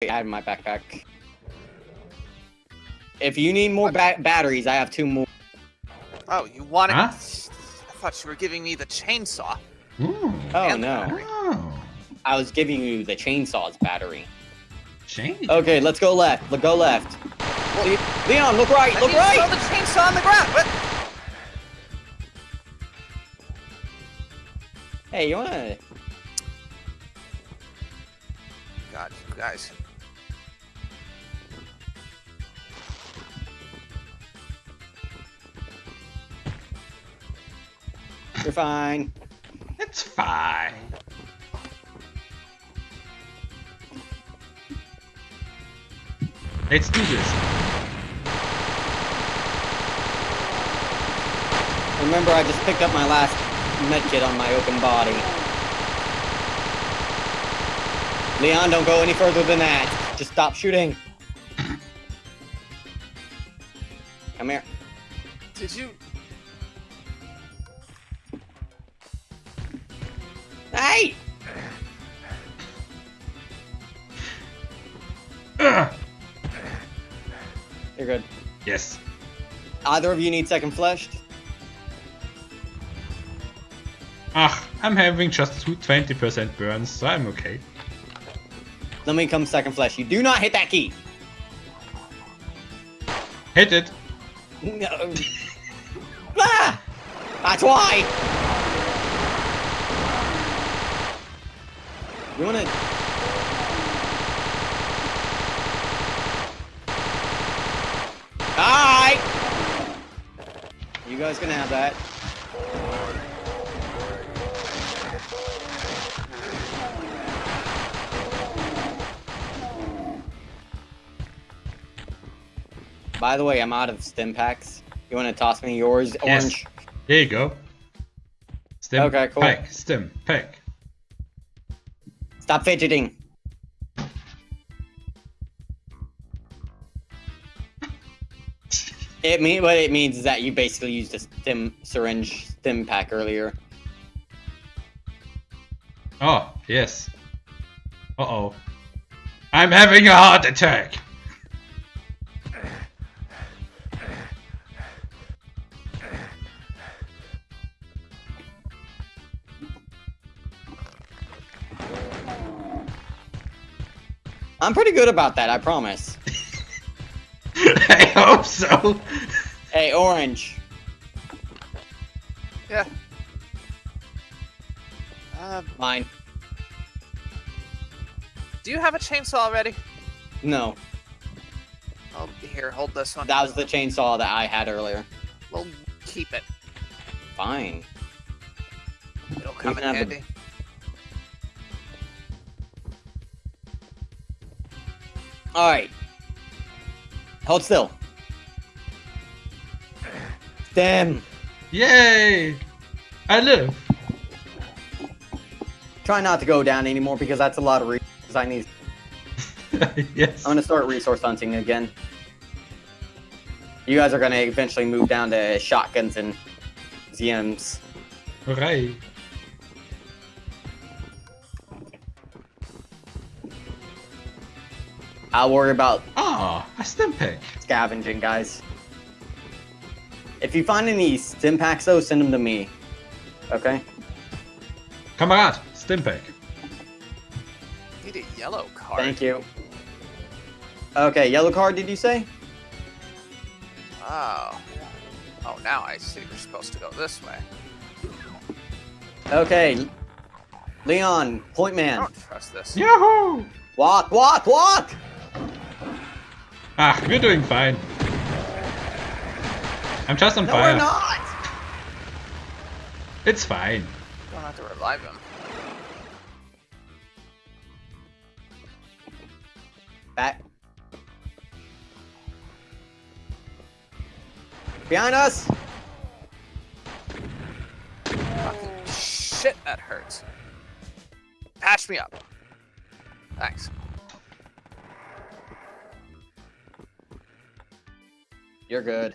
I have my backpack. If you need more ba batteries, I have two more. Oh, you wanted? Huh? I thought you were giving me the chainsaw. Ooh. Oh no. Oh. I was giving you the chainsaw's battery. Change. Okay, let's go left. Let's go left. Le- Leon, look right. I Look need to throw right. the chainsaw on the ground. What? Hey, you wanna? God, you guys. Fine. It's fine. Let's do this. Remember, I just picked up my last medkit on my open body. Leon, don't go any further than that. Just stop shooting. Come here. Did you? Hey! Ugh. You're good. Yes. Either of you need second fleshed? Ah, I'm having just two 20% burns, so I'm okay. Let me come second flesh. You do not hit that key. Hit it. No. ah! That's why. You wanna? You guys can have that. By the way, I'm out of stim packs. You wanna toss me yours, Yes. orange? There you go. Stim Okay, cool. pack. Stim pack. Stop fidgeting. It mean what it means is that you basically used a stim syringe stim pack earlier. Oh, yes. Uh oh. I'm having a heart attack. I'm pretty good about that, I promise. I hope so. Hey, orange. Yeah. Uh, Mine. do you have a chainsaw already? No, Oh, here, hold this one. that was the chainsaw that I had earlier. We'll keep it. Fine. It'll come in can handy. Alright. Hold still. Damn. Yay! I live. Try not to go down anymore because that's a lot of resources I need. yes. I'm gonna start resource hunting again. You guys are gonna eventually move down to shotguns and ZMs. Hooray. I'll worry about Ah, a stim pack. scavenging, guys. If you find any stim packs, though, send them to me. Okay? Kamerad, stim pack. Need a yellow card. Thank you. Okay, yellow card, did you say? Oh. Oh, now I see we're supposed to go this way. Okay. Leon, point I man. don't trust this. Yahoo! Walk, walk, walk! Ah, we're doing fine. I'm just on No, fire. we're not! It's fine. Don't have to revive him. Back. Behind us! Fucking shit, that hurts. Patch me up. Thanks. You're good.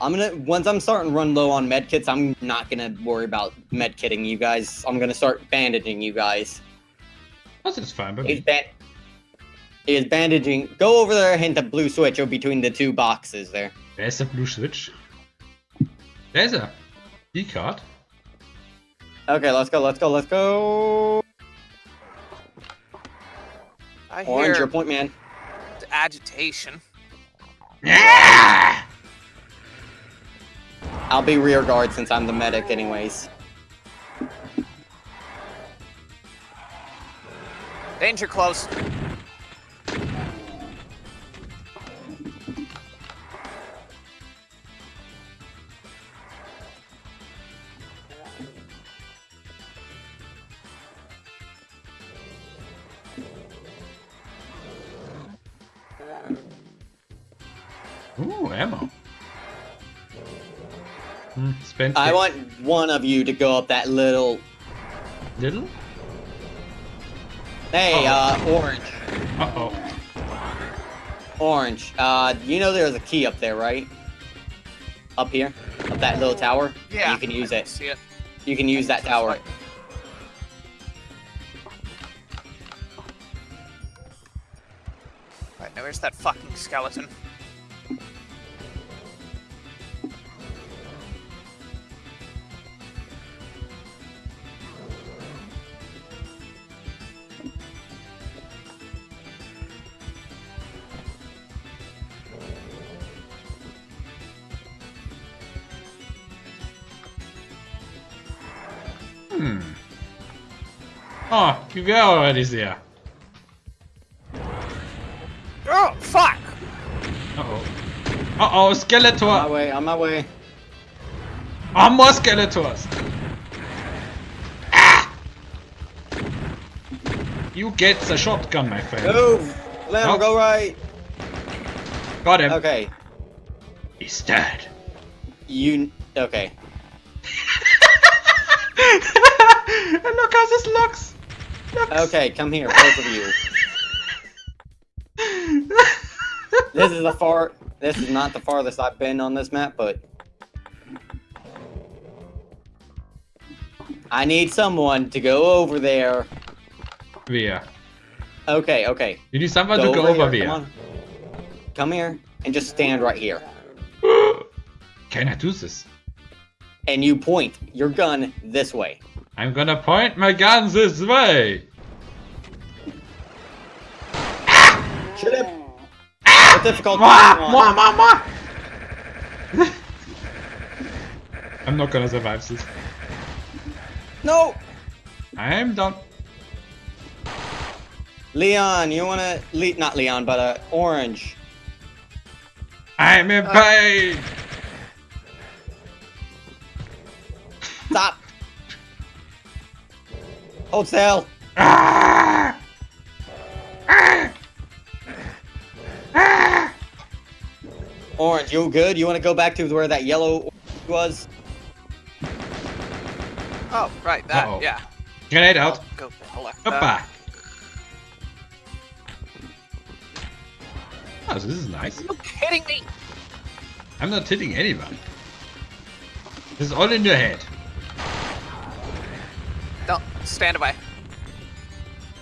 I'm gonna once I'm starting to run low on medkits, I'm not gonna worry about medkitting you guys. I'm gonna start bandaging you guys. That's just fine, but He's ban He is bandaging. Go over there and hit the blue switch or between the two boxes there. There's a blue switch. There's a key card. Okay, let's go, let's go, let's go. I Orange, hear your point man. agitation. I'll be rear guard since I'm the medic anyways. Danger close. Ooh, ammo. Hmm, spent I want one of you to go up that little. little. Hey, Oh. uh, orange. Uh oh. Orange. Uh, you know there's a key up there, right? Up here, up that little tower. Yeah. You can use I it. See it. You can use that tower. right. Right, now where's that fucking skeleton? Hmm. Oh, you were already there. Oh, fuck! Uh oh. Uh oh, On my Skeletor! way, on my way. Oh, more Skeletors! Ah! You get the shotgun, my friend. Move! Lamb, Nope. go right. Got him. Okay. He's dead. You. Okay. and look how this looks. Looks. Okay, come here, both of you. This is the far. This is not the farthest I've been on this map, but. I need someone to go over there. Where? Okay, okay. You need someone to go over here. there. Come. Come here and just stand right here. Can I do this? And you point your gun this way. I'm gonna point my gun this way. Shoot him! What difficult Mwah, mwah, want? mwah, mwah. I'm not gonna survive this. No! I'm done. Leon, you wanna Le not Leon, but uh orange. I'm in Uh. pain. Stop! Hold still! Ah! Ah! Ah! Orange, you good? You wanna go back to where that yellow was? Oh, right, that, Uh-oh. yeah. Grenade out. I'll go collect that. Hoppa. Oh, this is nice. Are you kidding me? I'm not hitting anyone. This is all in your head. Don't stand by.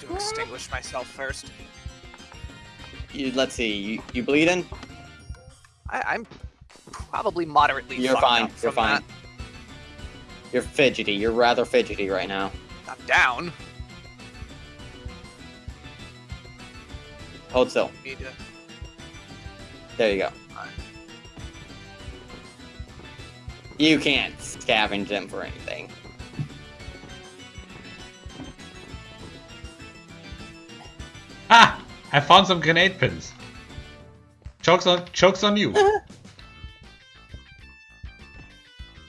To extinguish myself first. You, let's see, you, you bleeding? I, I'm probably moderately. You're fine, up you're from fine. that. You're fidgety, you're rather fidgety right now. I'm down. Hold still. Need to. There you go. Alright. You can't scavenge them for anything. Ah! I found some grenade pins. Chokes on, chokes on you.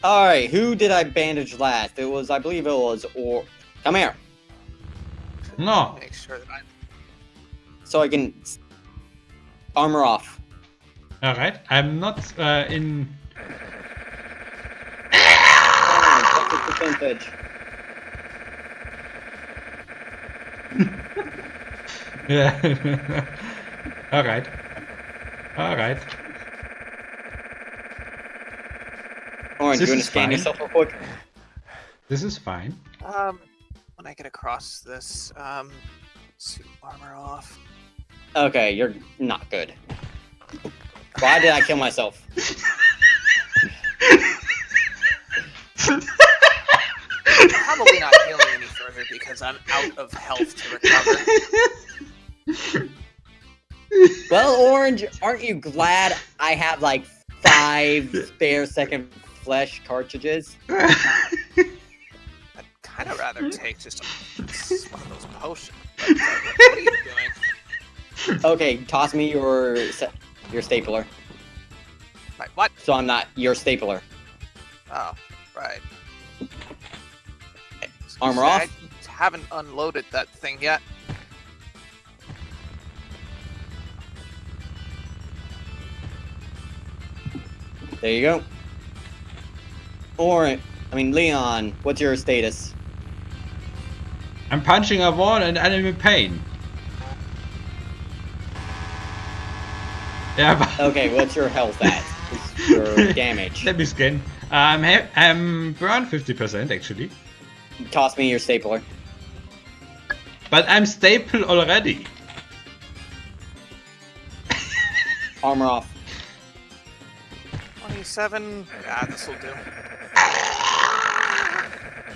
Alright, who did I bandage last? It was, I believe it was, or... Come here, No. Make sure that I'm. so I can... s- Armor off. Alright, I'm not uh, in. Alright, what's the percentage? Yeah. Alright. Alright. Orange, This you wanna is scan fine. yourself real quick? This is fine. Um, when I get across this, um, suit armor off. Okay, you're not good. Why did I kill myself? Probably not healing any further because I'm out of health to recover. Well, Orange, aren't you glad I have like five spare second flesh cartridges? I'd kind of rather take just a, one of those potions. But, what are you doing? Okay, toss me your your stapler. Right, what? So I'm not your stapler. Oh, right. Armor off. I haven't unloaded that thing yet. There you go. Or, I mean, Leon, what's your status? I'm punching a wall and I'm in pain. Yeah, but Okay, what's your health at? What's your damage? Let me scan. I'm I'm around 50% actually, Toss me your stapler. but I'm staple already. Armor off. 27. Yeah, this will do.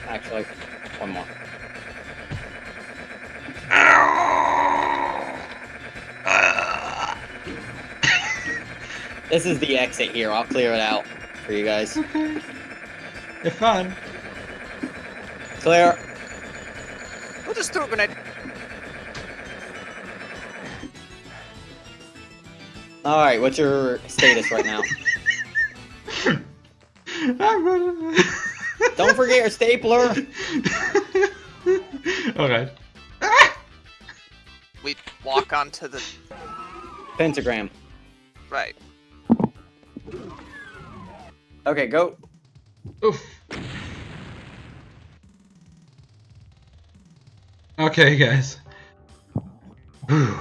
Actually, one more. This is the exit here. I'll clear it out for you guys. Okay. You're fun. Clear. We'll just throw a grenade. All right. What's your status right now? Don't forget your stapler. okay. We walk onto the. Pentagram. Right. Okay, go. Oof. Okay, guys. Whew.